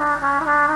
Ah.